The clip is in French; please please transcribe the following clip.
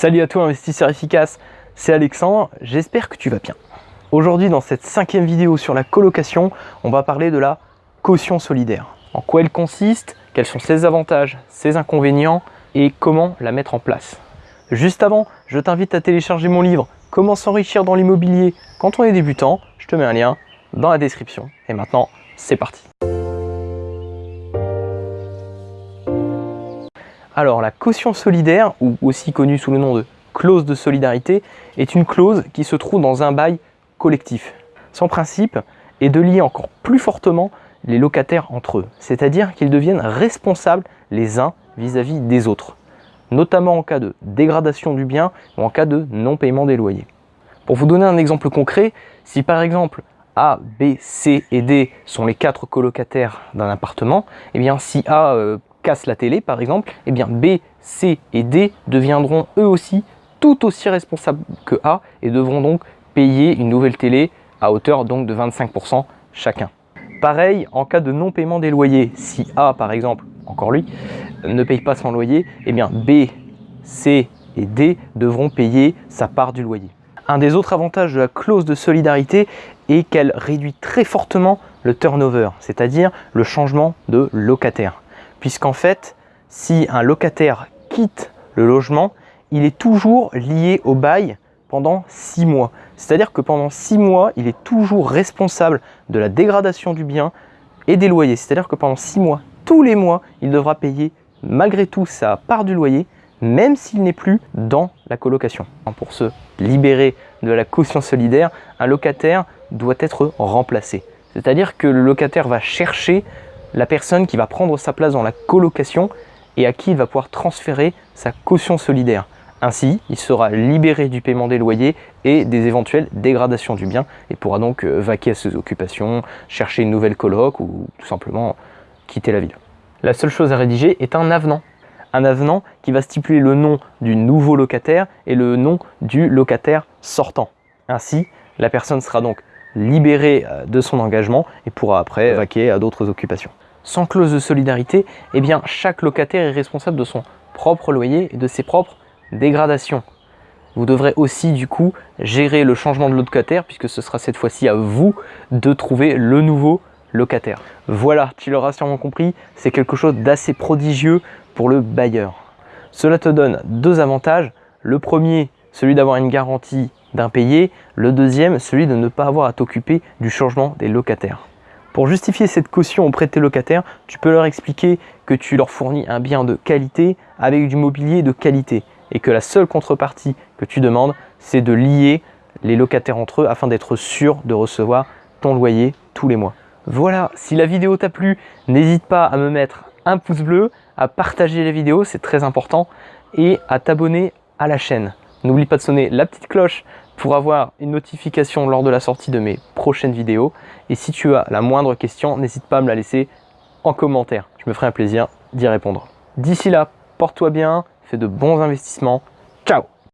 Salut à toi investisseur efficace, c'est Alexandre, j'espère que tu vas bien. Aujourd'hui dans cette cinquième vidéo sur la colocation, on va parler de la caution solidaire. En quoi elle consiste, quels sont ses avantages, ses inconvénients et comment la mettre en place. Juste avant, je t'invite à télécharger mon livre « Comment s'enrichir dans l'immobilier quand on est débutant ». Je te mets un lien dans la description. Et maintenant, c'est parti Alors la caution solidaire, ou aussi connue sous le nom de clause de solidarité, est une clause qui se trouve dans un bail collectif. Son principe est de lier encore plus fortement les locataires entre eux, c'est-à-dire qu'ils deviennent responsables les uns vis-à-vis -vis des autres, notamment en cas de dégradation du bien ou en cas de non-paiement des loyers. Pour vous donner un exemple concret, si par exemple A, B, C et D sont les quatre colocataires d'un appartement, et eh bien si A euh, casse la télé par exemple, eh bien B, C et D deviendront eux aussi tout aussi responsables que A et devront donc payer une nouvelle télé à hauteur donc de 25% chacun. Pareil, en cas de non-paiement des loyers, si A par exemple, encore lui, ne paye pas son loyer, eh bien B, C et D devront payer sa part du loyer. Un des autres avantages de la clause de solidarité est qu'elle réduit très fortement le turnover, c'est-à-dire le changement de locataire puisqu'en fait, si un locataire quitte le logement, il est toujours lié au bail pendant six mois. C'est-à-dire que pendant six mois, il est toujours responsable de la dégradation du bien et des loyers. C'est-à-dire que pendant six mois, tous les mois, il devra payer malgré tout sa part du loyer, même s'il n'est plus dans la colocation. Pour se libérer de la caution solidaire, un locataire doit être remplacé. C'est-à-dire que le locataire va chercher la personne qui va prendre sa place dans la colocation et à qui il va pouvoir transférer sa caution solidaire. Ainsi, il sera libéré du paiement des loyers et des éventuelles dégradations du bien et pourra donc euh, vaquer à ses occupations, chercher une nouvelle coloc ou tout simplement quitter la ville. La seule chose à rédiger est un avenant. Un avenant qui va stipuler le nom du nouveau locataire et le nom du locataire sortant. Ainsi, la personne sera donc libérée euh, de son engagement et pourra après vaquer à d'autres occupations. Sans clause de solidarité, eh bien, chaque locataire est responsable de son propre loyer et de ses propres dégradations. Vous devrez aussi du coup gérer le changement de locataire puisque ce sera cette fois-ci à vous de trouver le nouveau locataire. Voilà, tu l'auras sûrement compris, c'est quelque chose d'assez prodigieux pour le bailleur. Cela te donne deux avantages. Le premier, celui d'avoir une garantie d'impayé. Le deuxième, celui de ne pas avoir à t'occuper du changement des locataires. Pour justifier cette caution auprès de tes locataires, tu peux leur expliquer que tu leur fournis un bien de qualité avec du mobilier de qualité et que la seule contrepartie que tu demandes, c'est de lier les locataires entre eux afin d'être sûr de recevoir ton loyer tous les mois. Voilà, si la vidéo t'a plu, n'hésite pas à me mettre un pouce bleu, à partager la vidéo, c'est très important, et à t'abonner à la chaîne. N'oublie pas de sonner la petite cloche pour avoir une notification lors de la sortie de mes prochaines vidéos. Et si tu as la moindre question, n'hésite pas à me la laisser en commentaire. Je me ferai un plaisir d'y répondre. D'ici là, porte-toi bien, fais de bons investissements. Ciao